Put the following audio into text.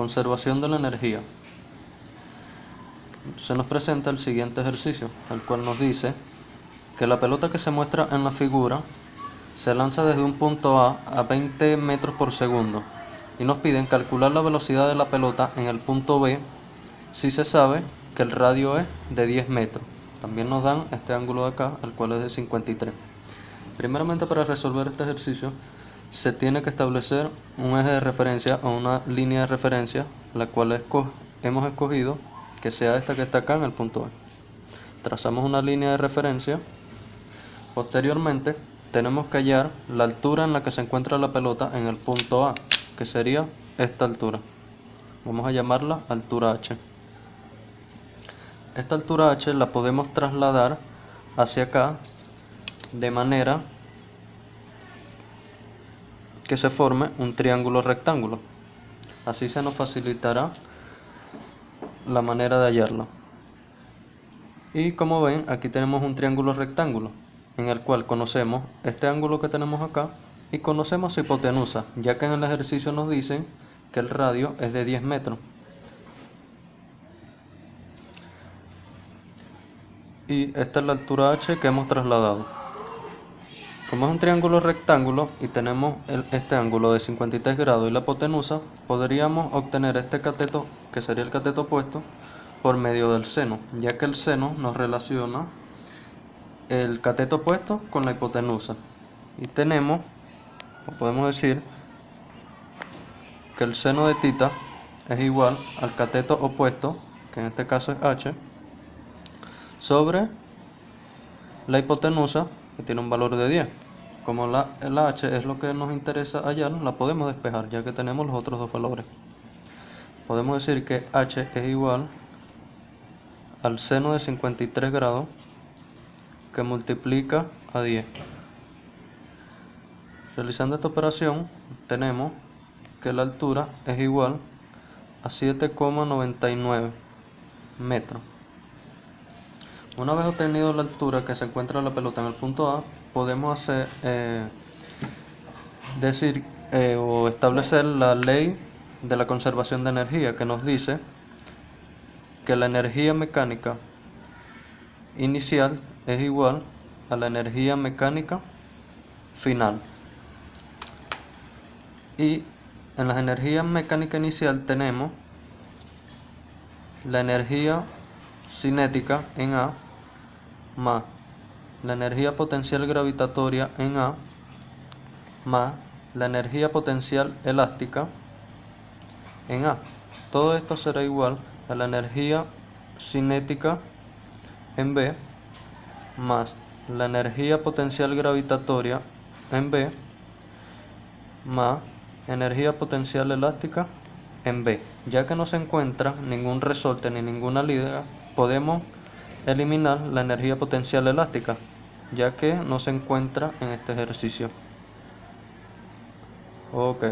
Conservación de la energía. Se nos presenta el siguiente ejercicio, el cual nos dice que la pelota que se muestra en la figura se lanza desde un punto A a 20 metros por segundo y nos piden calcular la velocidad de la pelota en el punto B si se sabe que el radio es de 10 metros. También nos dan este ángulo de acá, el cual es de 53. Primeramente para resolver este ejercicio se tiene que establecer un eje de referencia o una línea de referencia, la cual hemos escogido que sea esta que está acá en el punto A. Trazamos una línea de referencia. Posteriormente tenemos que hallar la altura en la que se encuentra la pelota en el punto A, que sería esta altura. Vamos a llamarla altura H. Esta altura H la podemos trasladar hacia acá de manera que se forme un triángulo rectángulo. Así se nos facilitará la manera de hallarlo. Y como ven, aquí tenemos un triángulo rectángulo, en el cual conocemos este ángulo que tenemos acá y conocemos su hipotenusa, ya que en el ejercicio nos dicen que el radio es de 10 metros. Y esta es la altura h que hemos trasladado. Como es un triángulo rectángulo y tenemos este ángulo de 53 grados y la hipotenusa, podríamos obtener este cateto, que sería el cateto opuesto, por medio del seno, ya que el seno nos relaciona el cateto opuesto con la hipotenusa. Y tenemos, o podemos decir, que el seno de tita es igual al cateto opuesto, que en este caso es h, sobre la hipotenusa, que tiene un valor de 10. Como la, el h es lo que nos interesa hallar, la podemos despejar ya que tenemos los otros dos valores. Podemos decir que h es igual al seno de 53 grados que multiplica a 10. Realizando esta operación tenemos que la altura es igual a 7,99 metros. Una vez obtenido la altura que se encuentra la pelota en el punto A, podemos hacer, eh, decir eh, o establecer la ley de la conservación de energía que nos dice que la energía mecánica inicial es igual a la energía mecánica final. Y en las energías mecánica inicial tenemos la energía cinética en A más la energía potencial gravitatoria en A más la energía potencial elástica en A. Todo esto será igual a la energía cinética en B más la energía potencial gravitatoria en B más energía potencial elástica en B. Ya que no se encuentra ningún resorte ni ninguna liga, podemos eliminar la energía potencial elástica, ya que no se encuentra en este ejercicio. Ok.